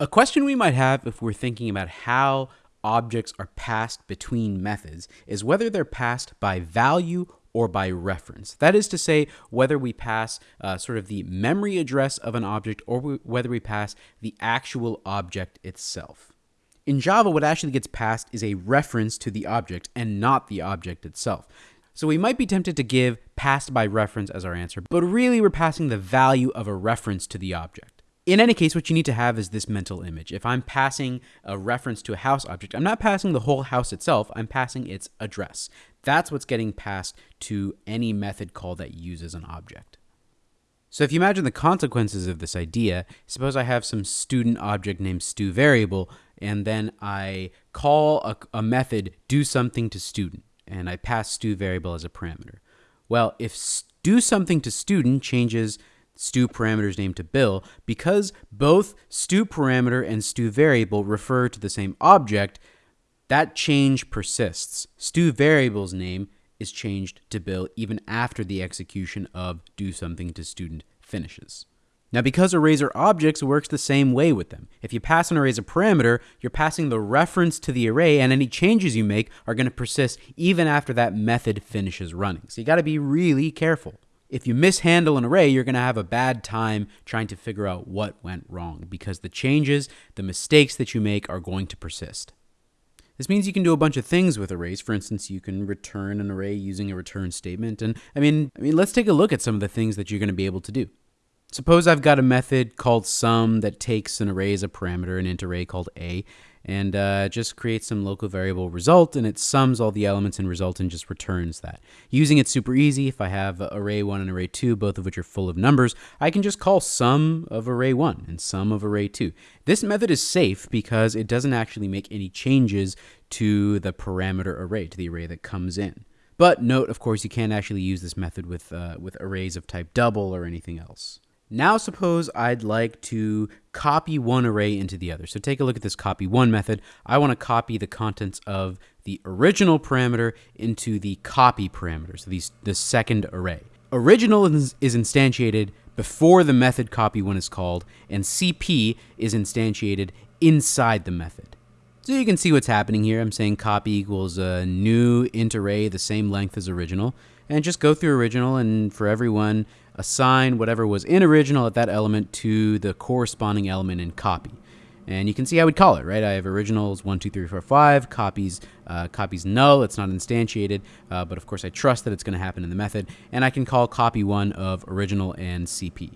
A question we might have if we're thinking about how objects are passed between methods is whether they're passed by value or by reference. That is to say, whether we pass uh, sort of the memory address of an object or we, whether we pass the actual object itself. In Java, what actually gets passed is a reference to the object and not the object itself. So we might be tempted to give passed by reference as our answer, but really we're passing the value of a reference to the object. In any case, what you need to have is this mental image. If I'm passing a reference to a house object, I'm not passing the whole house itself, I'm passing its address. That's what's getting passed to any method call that uses an object. So if you imagine the consequences of this idea, suppose I have some student object named stu variable, and then I call a, a method do something to student, and I pass stu variable as a parameter. Well, if do something to student changes stu parameter's name to Bill, because both stu parameter and stu variable refer to the same object, that change persists. Stu variable's name is changed to Bill even after the execution of do something to student finishes. Now, because arrays are objects, works the same way with them. If you pass an array as a parameter, you're passing the reference to the array, and any changes you make are going to persist even after that method finishes running. So you got to be really careful if you mishandle an array, you're going to have a bad time trying to figure out what went wrong because the changes, the mistakes that you make are going to persist. This means you can do a bunch of things with arrays. For instance, you can return an array using a return statement. And I mean, I mean, let's take a look at some of the things that you're going to be able to do. Suppose I've got a method called sum that takes an array as a parameter, an int array called a, and uh, just creates some local variable result and it sums all the elements in result and just returns that. Using it super easy, if I have array 1 and array 2, both of which are full of numbers, I can just call sum of array 1 and sum of array 2. This method is safe because it doesn't actually make any changes to the parameter array, to the array that comes in. But note, of course, you can't actually use this method with, uh, with arrays of type double or anything else. Now suppose I'd like to copy one array into the other. So take a look at this copy one method. I want to copy the contents of the original parameter into the copy parameter, so these, the second array. Original is, is instantiated before the method copy one is called, and CP is instantiated inside the method. So you can see what's happening here. I'm saying copy equals a new int array the same length as original, and just go through original, and for everyone, assign whatever was in original at that element to the corresponding element in copy. And you can see how we'd call it, right? I have originals 1, 2, 3, 4, 5, copies, uh, copies null, it's not instantiated, uh, but of course I trust that it's going to happen in the method, and I can call copy 1 of original and CP.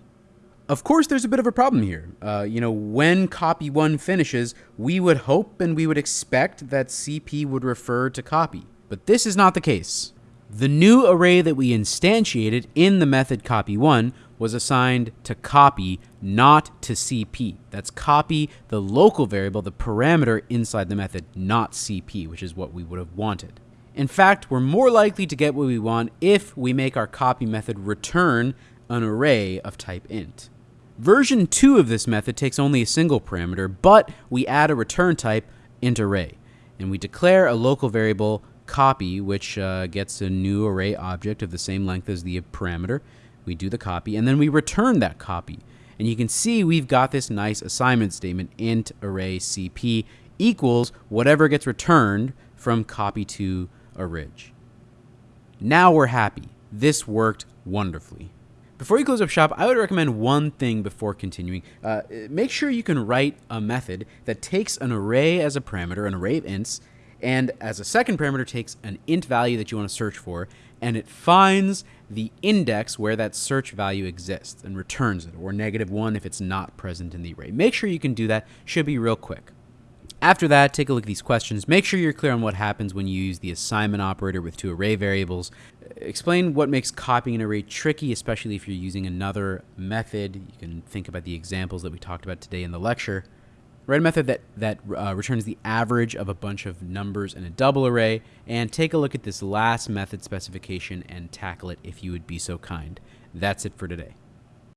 Of course, there's a bit of a problem here. Uh, you know, when copy 1 finishes, we would hope and we would expect that CP would refer to copy, but this is not the case. The new array that we instantiated in the method copy1 was assigned to copy, not to CP. That's copy, the local variable, the parameter inside the method, not CP, which is what we would have wanted. In fact, we're more likely to get what we want if we make our copy method return an array of type int. Version 2 of this method takes only a single parameter, but we add a return type int array, and we declare a local variable copy, which uh, gets a new array object of the same length as the parameter. We do the copy, and then we return that copy. And you can see we've got this nice assignment statement, int array cp equals whatever gets returned from copy to orig. Now we're happy. This worked wonderfully. Before you close up shop, I would recommend one thing before continuing. Uh, make sure you can write a method that takes an array as a parameter, an array of ints, and as a second parameter takes an int value that you want to search for, and it finds the index where that search value exists and returns it, or negative one if it's not present in the array. Make sure you can do that, should be real quick. After that, take a look at these questions. Make sure you're clear on what happens when you use the assignment operator with two array variables. Explain what makes copying an array tricky, especially if you're using another method. You can think about the examples that we talked about today in the lecture. Write a method that, that uh, returns the average of a bunch of numbers in a double array, and take a look at this last method specification and tackle it if you would be so kind. That's it for today.